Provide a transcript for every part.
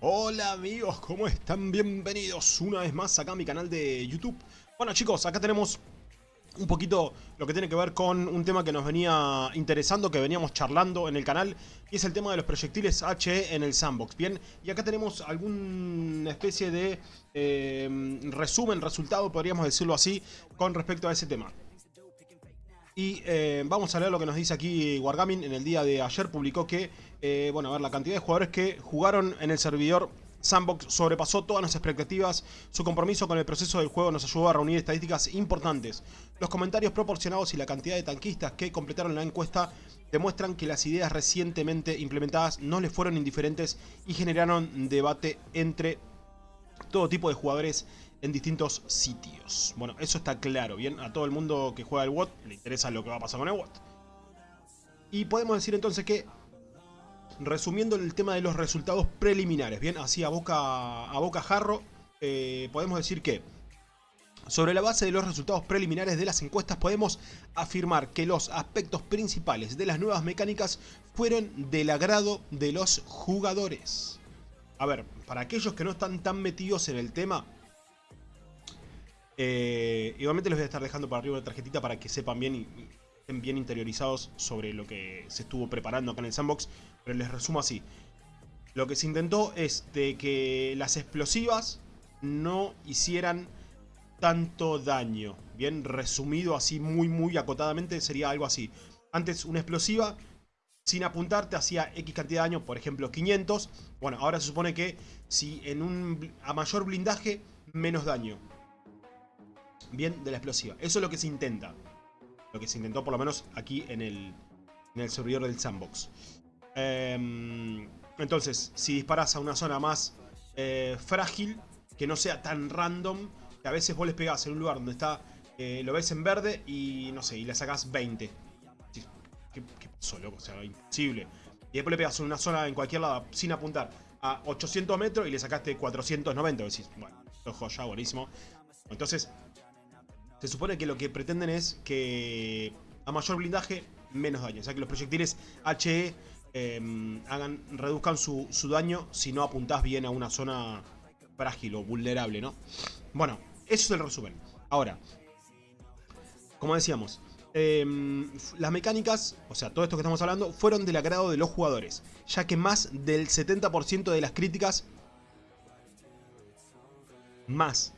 Hola amigos, ¿cómo están? Bienvenidos una vez más acá a mi canal de YouTube. Bueno chicos, acá tenemos un poquito lo que tiene que ver con un tema que nos venía interesando, que veníamos charlando en el canal, y es el tema de los proyectiles HE en el sandbox, ¿bien? Y acá tenemos alguna especie de eh, resumen, resultado, podríamos decirlo así, con respecto a ese tema. Y eh, vamos a leer lo que nos dice aquí Wargaming. En el día de ayer publicó que, eh, bueno, a ver, la cantidad de jugadores que jugaron en el servidor Sandbox sobrepasó todas nuestras expectativas. Su compromiso con el proceso del juego nos ayudó a reunir estadísticas importantes. Los comentarios proporcionados y la cantidad de tanquistas que completaron la encuesta demuestran que las ideas recientemente implementadas no les fueron indiferentes y generaron debate entre todo tipo de jugadores en distintos sitios. Bueno, eso está claro, ¿bien? A todo el mundo que juega el WOT le interesa lo que va a pasar con el WOT. Y podemos decir entonces que, resumiendo el tema de los resultados preliminares, ¿bien? Así a boca, a boca jarro, eh, podemos decir que, sobre la base de los resultados preliminares de las encuestas, podemos afirmar que los aspectos principales de las nuevas mecánicas fueron del agrado de los jugadores. A ver, para aquellos que no están tan metidos en el tema, eh, igualmente les voy a estar dejando para arriba una tarjetita para que sepan bien y, estén bien interiorizados sobre lo que se estuvo preparando acá en el sandbox. Pero les resumo así. Lo que se intentó es de que las explosivas no hicieran tanto daño. Bien, resumido así muy muy acotadamente sería algo así. Antes una explosiva sin apuntarte hacía X cantidad de daño, por ejemplo 500. Bueno, ahora se supone que si en un a mayor blindaje, menos daño bien de la explosiva. Eso es lo que se intenta. Lo que se intentó por lo menos aquí en el, en el servidor del sandbox. Em, entonces, si disparas a una zona más eh, frágil, que no sea tan random, que a veces vos les pegás en un lugar donde está, eh, lo ves en verde y no sé, y le sacás 20. ¿Qué, pasó, loco? O sea, imposible. Y después le pegas una zona en cualquier lado sin apuntar a 800 metros y le sacaste 490. Decís, bueno, esto es joya, buenísimo. Entonces, se supone que lo que pretenden es que a mayor blindaje, menos daño. O sea que los proyectiles HE em, hagan, reduzcan su, daño si no apuntás bien a una zona frágil o vulnerable, ¿no? Bueno, eso es el resumen. Ahora, como decíamos, em, las mecánicas, o sea, todo esto que estamos hablando, fueron del agrado de los jugadores, ya que más del 70% de las críticas, más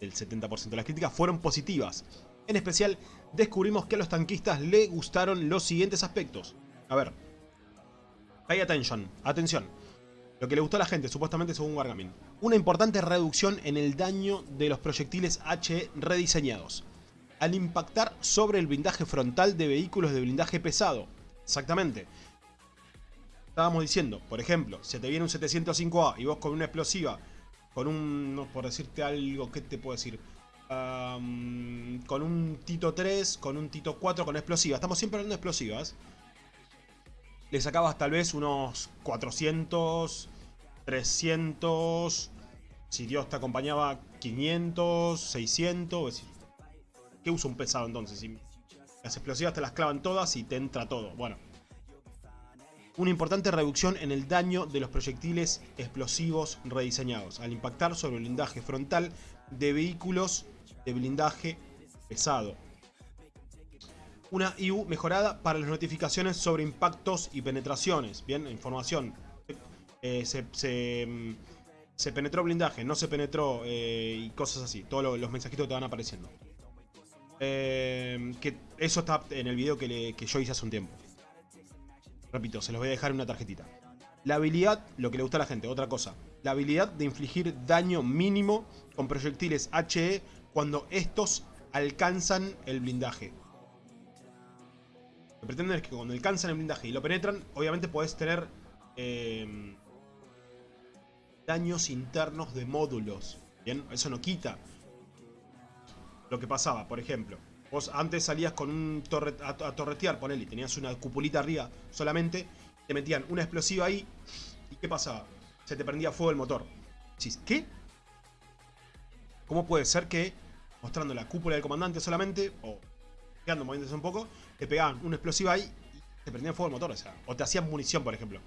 el 70% de las críticas fueron positivas. En especial, descubrimos que a los tanquistas le gustaron los siguientes aspectos. A ver. Pay attention. Atención. Lo que le gustó a la gente, supuestamente según Wargaming. Una importante reducción en el daño de los proyectiles HE rediseñados. Al impactar sobre el blindaje frontal de vehículos de blindaje pesado. Exactamente. Estábamos diciendo, por ejemplo, si te viene un 705A y vos con una explosiva con un, por decirte algo, ¿qué te puedo decir? con un Tito 3, con un Tito 4, con explosivas. Estamos siempre hablando de explosivas. Le sacabas tal vez unos 400, 300, si Dios te acompañaba 500, 600. ¿Qué usa un pesado entonces? las explosivas te las clavan todas y te entra todo. Bueno, una importante reducción en el daño de los proyectiles explosivos rediseñados, al impactar sobre el blindaje frontal de vehículos de blindaje pesado. Una IU mejorada para las notificaciones sobre impactos y penetraciones. Bien, información. Eh, mm, se, penetró blindaje, no se penetró eh, y cosas así. Todos los mensajitos te van apareciendo. Eh, que eso está en el video que yo hice hace un tiempo. Repito, se los voy a dejar en una tarjetita. La habilidad, lo que le gusta a la gente, otra cosa. La habilidad de infligir daño mínimo con proyectiles HE cuando estos alcanzan el blindaje. Lo que pretenden es que cuando alcanzan el blindaje y lo penetran, obviamente podés tener em, daños internos de módulos. Bien, eso no quita lo que pasaba, por ejemplo. Vos antes salías con un torre, a, torretear, ponele, tenías una cupulita arriba solamente, te metían una explosiva ahí, ¿y qué pasaba? Se te prendía fuego el motor. ¿qué? ¿Cómo puede ser que, mostrando la cúpula del comandante solamente, o quedando moviéndose un poco, te pegaban una explosiva ahí y te prendían fuego el motor? O sea, o te hacían munición, por ejemplo.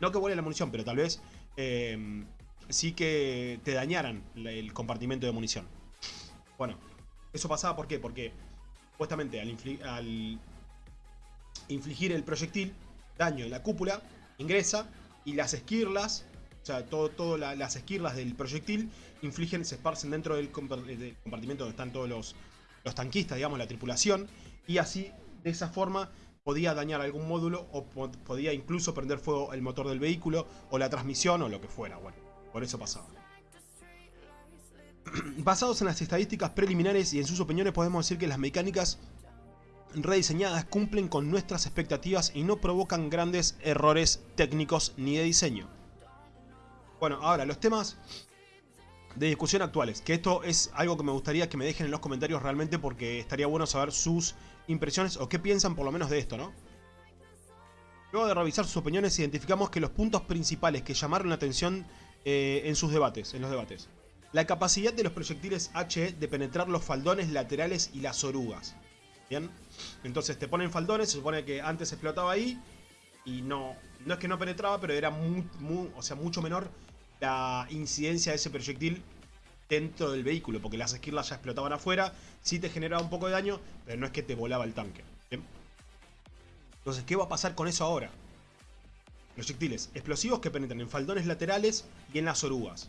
No que vuele la munición, pero tal vez em, sí que te dañaran el compartimento de munición. Bueno, eso pasaba ¿por qué? Porque supuestamente al, infligir el proyectil, daño en la cúpula, ingresa y las esquirlas, o sea, todo, todo las esquirlas del proyectil infligen, se esparcen dentro del, compartimento donde están todos los, los tanquistas, digamos, la tripulación, y así, de esa forma, podía dañar algún módulo o podía incluso prender fuego el motor del vehículo o la transmisión o lo que fuera, bueno, por eso pasaba. Basados en las estadísticas preliminares y en sus opiniones podemos decir que las mecánicas rediseñadas cumplen con nuestras expectativas y no provocan grandes errores técnicos ni de diseño. Bueno, ahora los temas de discusión actuales, que esto es algo que me gustaría que me dejen en los comentarios realmente porque estaría bueno saber sus impresiones o qué piensan por lo menos de esto, ¿no? Luego de revisar sus opiniones identificamos que los puntos principales que llamaron la atención eh, en sus debates, en los debates. La capacidad de los proyectiles HE de penetrar los faldones laterales y las orugas. ¿Bien? Entonces te ponen faldones, se supone que antes explotaba ahí y no, no es que no penetraba, pero era o sea, mucho menor la incidencia de ese proyectil dentro del vehículo, porque las esquirlas ya explotaban afuera, sí te generaba un poco de daño, pero no es que te volaba el tanque. Entonces, ¿qué va a pasar con eso ahora? Proyectiles explosivos que penetran en faldones laterales y en las orugas.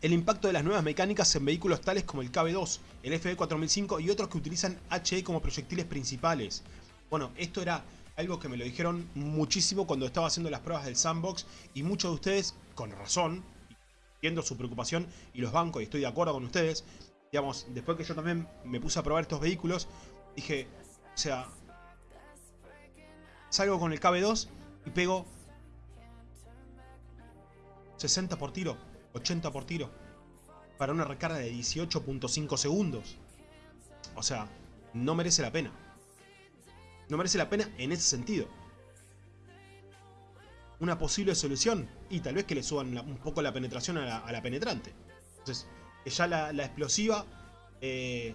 El impacto de las nuevas mecánicas en vehículos tales como el KB2, el FB4005 y otros que utilizan HE como proyectiles principales. Bueno, esto era algo que me lo dijeron muchísimo cuando estaba haciendo las pruebas del sandbox y muchos de ustedes, con razón, viendo su preocupación y los bancos y estoy de acuerdo con ustedes, digamos, después que yo también me puse a probar estos vehículos, dije, o sea, salgo con el KB2 y pego 60 por tiro, 80 por tiro, para una recarga de 18.5 segundos. O sea, no merece la pena. No merece la pena en ese sentido. Una posible solución, y tal vez que le suban un poco la penetración a la, penetrante. Entonces, que ya la, explosiva eh,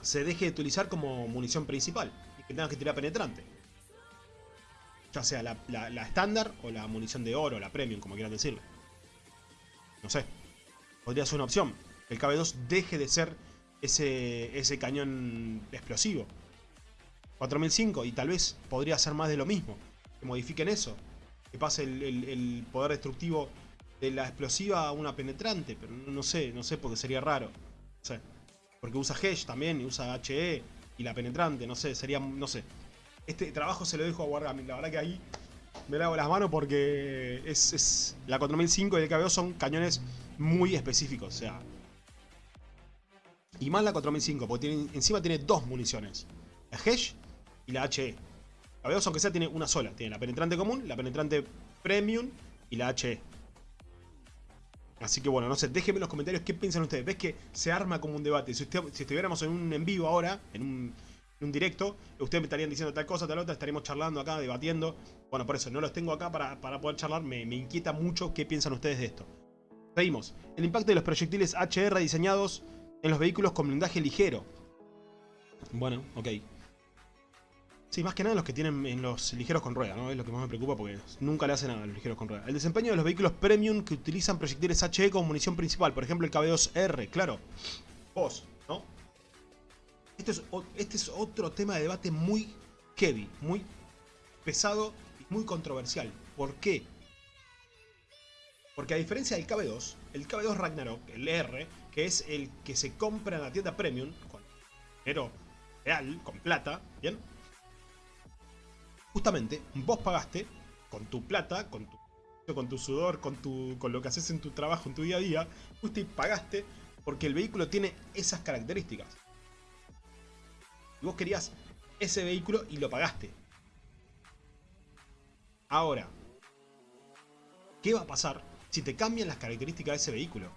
se deje de utilizar como munición principal y que tenga que tirar penetrante. Ya sea la estándar o la munición de oro, la premium, como quieran decirlo. No sé. Podría ser una opción. El KB2 deje de ser ese, ese cañón explosivo. 4005 y tal vez podría ser más de lo mismo. Que modifiquen eso. Que pase el, poder destructivo de la explosiva a una penetrante. Pero no, sé, no sé porque sería raro. No sé. Porque usa Hedge también y usa HE y la penetrante. No sé, sería, no sé. Este trabajo se lo dejo a Wargaming. La verdad que ahí me lavo las manos porque es, la 4005 y el KB2 son cañones muy específicos. O sea, y más la 4005, porque encima tiene dos municiones. La Hedge y la HE. La aunque sea, tiene una sola. Tiene la penetrante común, la penetrante premium y la HE. Así que bueno, no sé, déjenme en los comentarios qué piensan ustedes. ¿Ves que se arma como un debate? Si, si estuviéramos en un en vivo ahora, en un, en un directo, ustedes me estarían diciendo tal cosa, tal otra, estaríamos charlando acá, debatiendo. Bueno, por eso no los tengo acá para, poder charlar, me, me, inquieta mucho qué piensan ustedes de esto. Seguimos. El impacto de los proyectiles HR diseñados en los vehículos con blindaje ligero. Bueno, ok. Sí, más que nada los que tienen en los ligeros con rueda, ¿no? Es lo que más me preocupa porque nunca le hacen nada a los ligeros con rueda. El desempeño de los vehículos premium que utilizan proyectiles HE como munición principal. Por ejemplo, el KB2R, claro. Vos. Este es, este es otro tema de debate muy heavy, muy pesado y muy controversial. ¿Por qué? Porque a diferencia del KB2, el KB2 Ragnarok, el R, que es el que se compra en la tienda premium, con dinero real, con plata, ¿bien? justamente vos pagaste con tu plata, con tu, con tu sudor, con, tu, con lo que haces en tu trabajo, en tu día a día, justo pagaste porque el vehículo tiene esas características. Y vos querías ese vehículo y lo pagaste. Ahora, ¿qué va a pasar si te cambian las características de ese vehículo?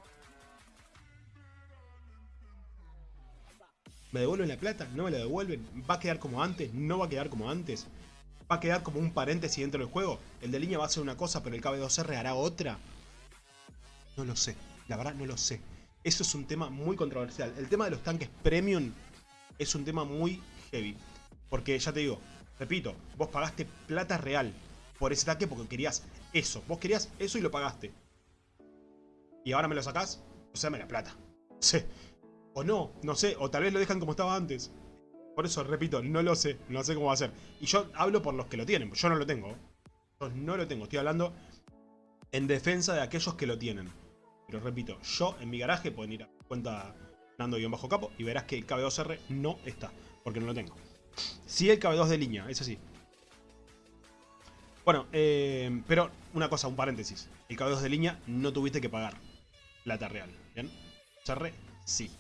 ¿Me devuelven la plata? ¿No me la devuelven? ¿Va a quedar como antes? ¿No va a quedar como antes? ¿Va a quedar como un paréntesis dentro del juego? ¿El de línea va a hacer una cosa pero el KB2R hará otra? No lo sé, la verdad no lo sé. Eso es un tema muy controversial. El tema de los tanques premium es un tema muy heavy. Porque ya te digo, repito, vos pagaste plata real por ese tanque porque querías eso. Vos querías eso y lo pagaste. Y ahora me lo sacás, o sea, me la plata. No sé. O no, no sé. O tal vez lo dejan como estaba antes. Por eso, repito, no lo sé. No sé cómo va a ser. Y yo hablo por los que lo tienen. Yo no lo tengo. Yo no lo tengo. Estoy hablando en defensa de aquellos que lo tienen. Pero repito, yo en mi garaje pueden ir a cuenta Nando-Bajo Capo y verás que el KB2R no está. Porque no lo tengo. Sí el KB2 de línea, eso sí. Bueno, eh, pero una cosa, un paréntesis. El KB2 de línea no tuviste que pagar plata real. ¿Bien? CR sí.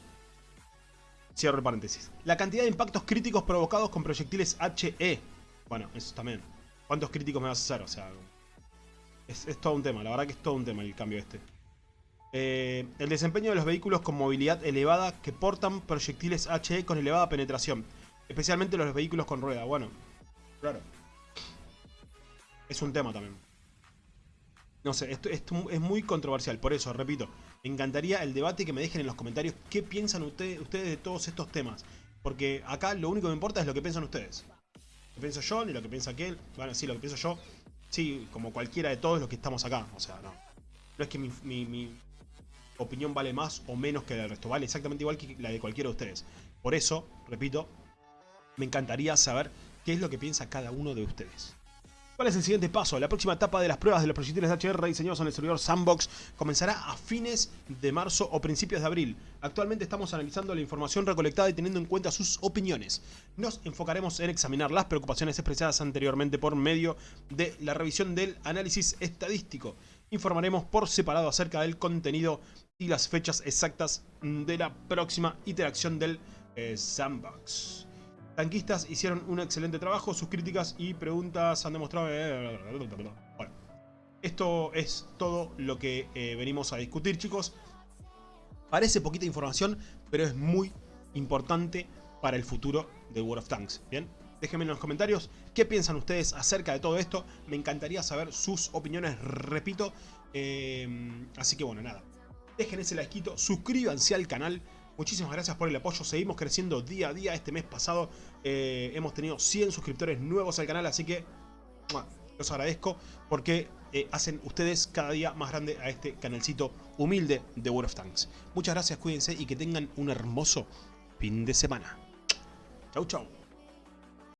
Cierro el paréntesis. La cantidad de impactos críticos provocados con proyectiles HE. Bueno, eso también. ¿Cuántos críticos me vas a hacer? O sea, es, todo un tema. La verdad que es todo un tema el cambio este. Eh, el desempeño de los vehículos con movilidad elevada que portan proyectiles HE con elevada penetración. Especialmente los vehículos con rueda. Bueno, claro. Es un tema también. No sé, esto, es muy controversial. Por eso, repito, me encantaría el debate que me dejen en los comentarios qué piensan ustedes de todos estos temas. Porque acá lo único que me importa es lo que piensan ustedes. Lo que pienso yo, ni lo que piensa aquel. Bueno, sí, lo que pienso yo. Sí, como cualquiera de todos los que estamos acá. O sea, no. No es que mi, opinión vale más o menos que la del resto. Vale exactamente igual que la de cualquiera de ustedes. Por eso, repito, me encantaría saber qué es lo que piensa cada uno de ustedes. ¿Cuál es el siguiente paso? La próxima etapa de las pruebas de los proyectiles HR diseñados en el servidor Sandbox comenzará a fines de marzo o principios de abril. Actualmente estamos analizando la información recolectada y teniendo en cuenta sus opiniones. Nos enfocaremos en examinar las preocupaciones expresadas anteriormente por medio de la revisión del análisis estadístico. Informaremos por separado acerca del contenido y las fechas exactas de la próxima iteración del eh, Sandbox. Tanquistas hicieron un excelente trabajo, sus críticas y preguntas han demostrado... Bueno, esto es todo lo que eh, venimos a discutir, chicos. Parece poquita información, pero es muy importante para el futuro de World of Tanks, ¿bien? Déjenme en los comentarios qué piensan ustedes acerca de todo esto. Me encantaría saber sus opiniones, repito. Eh, así que bueno, nada. Dejen ese like, suscríbanse al canal Muchísimas gracias por el apoyo, seguimos creciendo día a día. Este mes pasado eh, hemos tenido 100 suscriptores nuevos al canal, así que los agradezco porque eh, hacen ustedes cada día más grande a este canalcito humilde de World of Tanks. Muchas gracias, cuídense y que tengan un hermoso fin de semana. Chau, chau.